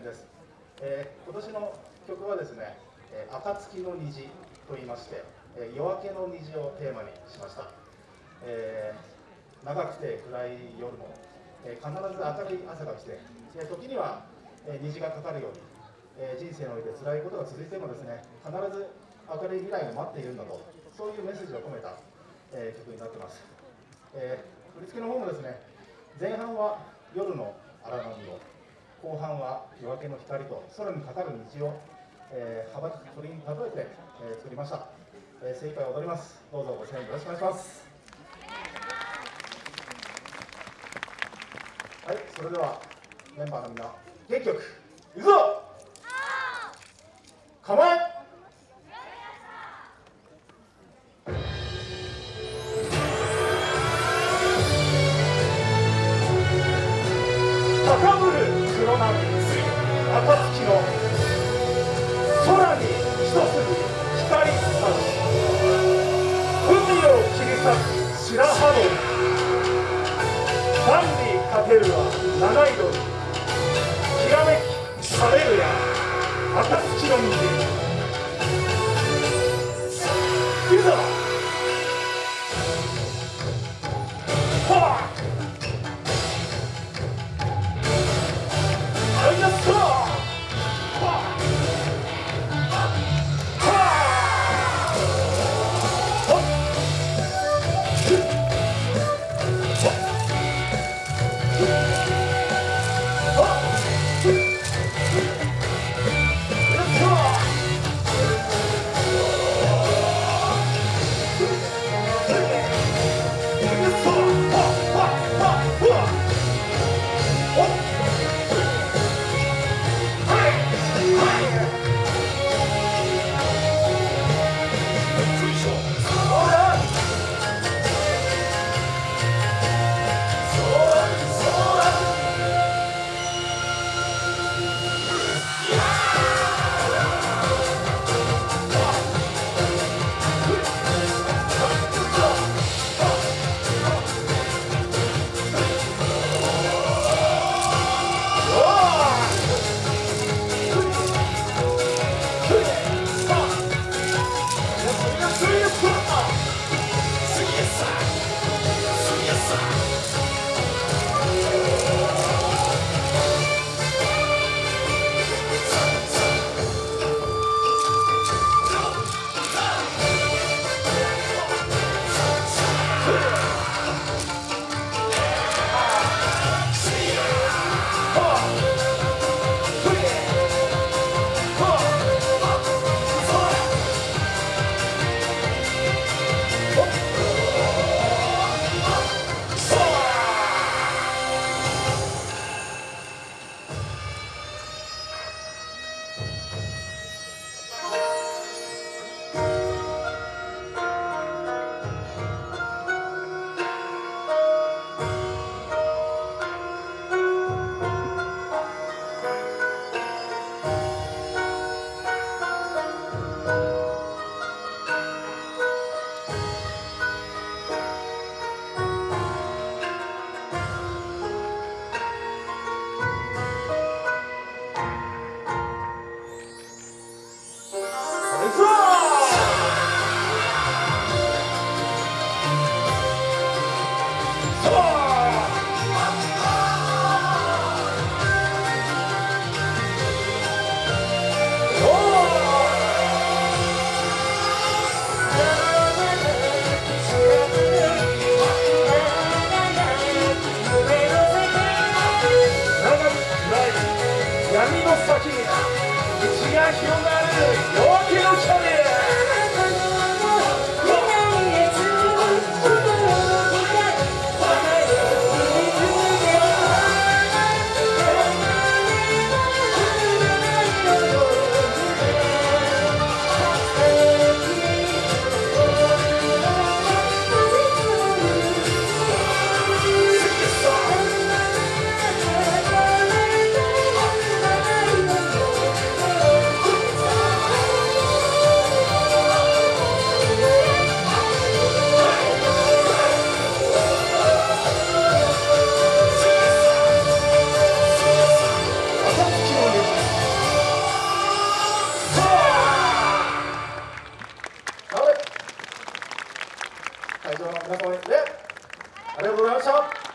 年です、えー、今年の曲はですね「え、暁の虹」と言いまして、えー、夜明けの虹をテーマにしました、えー、長くて暗い夜も、え、必ず明るい朝が来て、え、時には、え、虹がかかるように、え、人生において辛いことが続いてもですね必ず明るい未来が待っているんだとそういうメッセージを込めた、え、曲になってます、え、振り付けの方もですね前半は夜の荒波を後半は夜明けの光と空にかかる道を、えー、羽ばたく鳥に例えて、えー、作りました、えー、精一杯踊ります。どうぞご支援よろしくお願いします。はいそれではメンバーのみんな元気よくいくぞ黒波暁の空に一筋光差し海を切り裂く白羽鳥万里かけるは。七色にきらめき晴れるや。暁の虹いく闇の先に道が広がる夜明けのチャレン皆様でありがとうございました。